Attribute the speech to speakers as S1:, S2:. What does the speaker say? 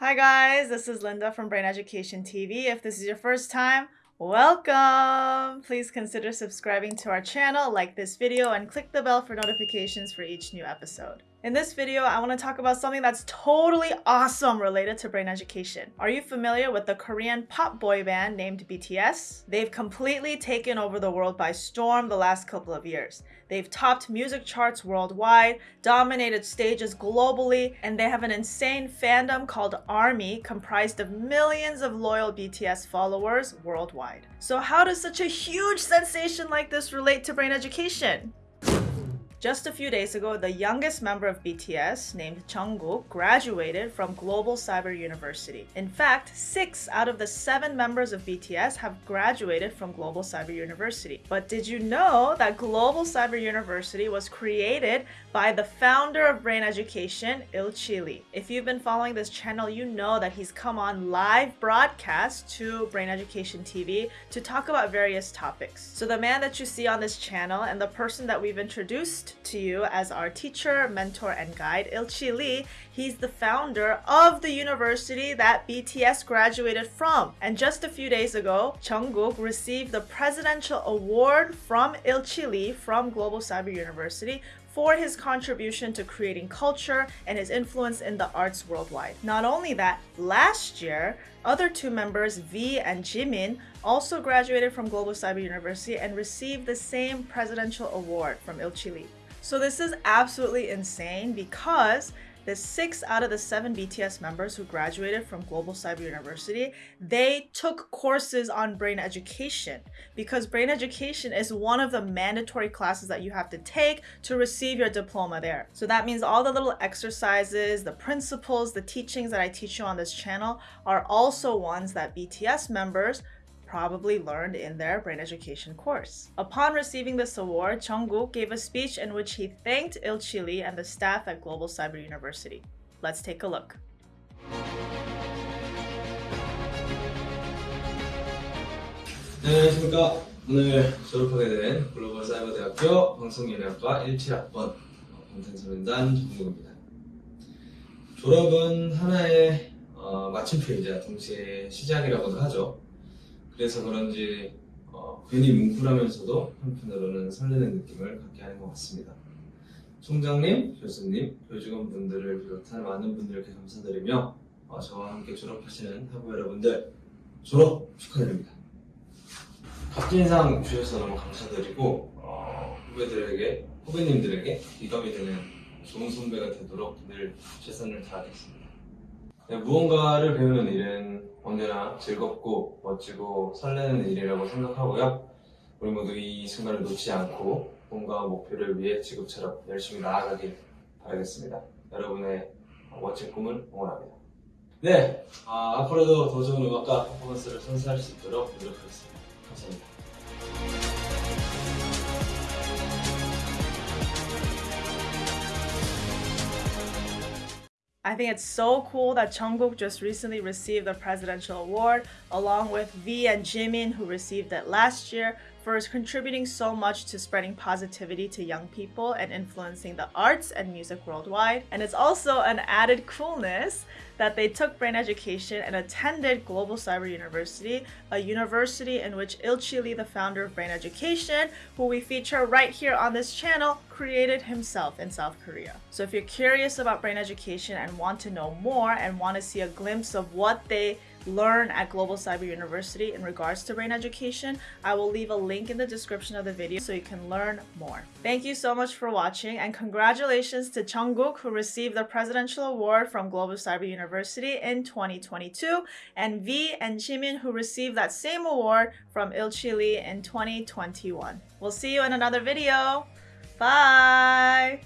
S1: Hi guys, this is Linda from Brain Education TV. If this is your first time, welcome! Please consider subscribing to our channel, like this video, and click the bell for notifications for each new episode. In this video, I want to talk about something that's totally awesome related to brain education. Are you familiar with the Korean pop boy band named BTS? They've completely taken over the world by storm the last couple of years. They've topped music charts worldwide, dominated stages globally, and they have an insane fandom called ARMY comprised of millions of loyal BTS followers worldwide. So how does such a huge sensation like this relate to brain education? Just a few days ago, the youngest member of BTS, named Jungkook, graduated from Global Cyber University. In fact, six out of the seven members of BTS have graduated from Global Cyber University. But did you know that Global Cyber University was created by the founder of Brain Education, Il-chi Lee? If you've been following this channel, you know that he's come on live broadcast to Brain Education TV to talk about various topics. So the man that you see on this channel and the person that we've introduced to you as our teacher, mentor, and guide, Il-chi Lee. He's the founder of the university that BTS graduated from. And just a few days ago, Jungkook received the Presidential Award from Il-chi Lee from Global Cyber University for his contribution to creating culture and his influence in the arts worldwide. Not only that, last year, other two members, V and Jimin, also graduated from Global Cyber University and received the same presidential award from Il-chi Lee. So this is absolutely insane because the six out of the seven BTS members who graduated from Global Cyber University, they took courses on brain education because brain education is one of the mandatory classes that you have to take to receive your diploma there. So that means all the little exercises, the principles, the teachings that I teach you on this channel are also ones that BTS members probably learned in their brain education course. Upon receiving this award, Jungkook gave a speech in which he thanked Il-chi Lee and the staff at Global Cyber University. Let's take a look.
S2: 네, 졸업은 하나의 어, 마침표이자 동시에 시작이라고도 하죠. 그래서 그런지 어, 괜히 뭉클하면서도 한편으로는 설레는 느낌을 갖게 하는 것 같습니다. 총장님, 교수님, 교직원분들을 비롯한 많은 분들께 감사드리며 어, 저와 함께 졸업하시는 학우 여러분들 졸업 축하드립니다. 값진상 주셔서 너무 감사드리고 어, 후배들에게 후배님들에게 기감이 되는 좋은 선배가 되도록 늘 최선을 다하겠습니다. 네, 무언가를 배우는 일은 언제나 즐겁고 멋지고 설레는 일이라고 생각하고요. 우리 모두 이 순간을 놓치지 않고 꿈과 목표를 위해 지금처럼 열심히 나아가길 바라겠습니다. 여러분의 멋진 꿈을 응원합니다. 네, 아, 앞으로도 더 좋은 음악과 퍼포먼스를 선사할 수 있도록 노력하겠습니다. 감사합니다.
S1: I think it's so cool that Jungkook just recently received the presidential award along with V and Jimin who received it last year for contributing so much to spreading positivity to young people and influencing the arts and music worldwide. And it's also an added coolness that they took brain education and attended Global Cyber University, a university in which Il-chi Lee, the founder of Brain Education, who we feature right here on this channel, created himself in South Korea. So if you're curious about brain education and want to know more and want to see a glimpse of what they learn at Global Cyber University in regards to brain education, I will leave a link in the description of the video so you can learn more. Thank you so much for watching and congratulations to Jungkook who received the Presidential Award from Global Cyber University in 2022 and V and Jimin who received that same award from Il-chi Lee in 2021. We'll see you in another video. Bye!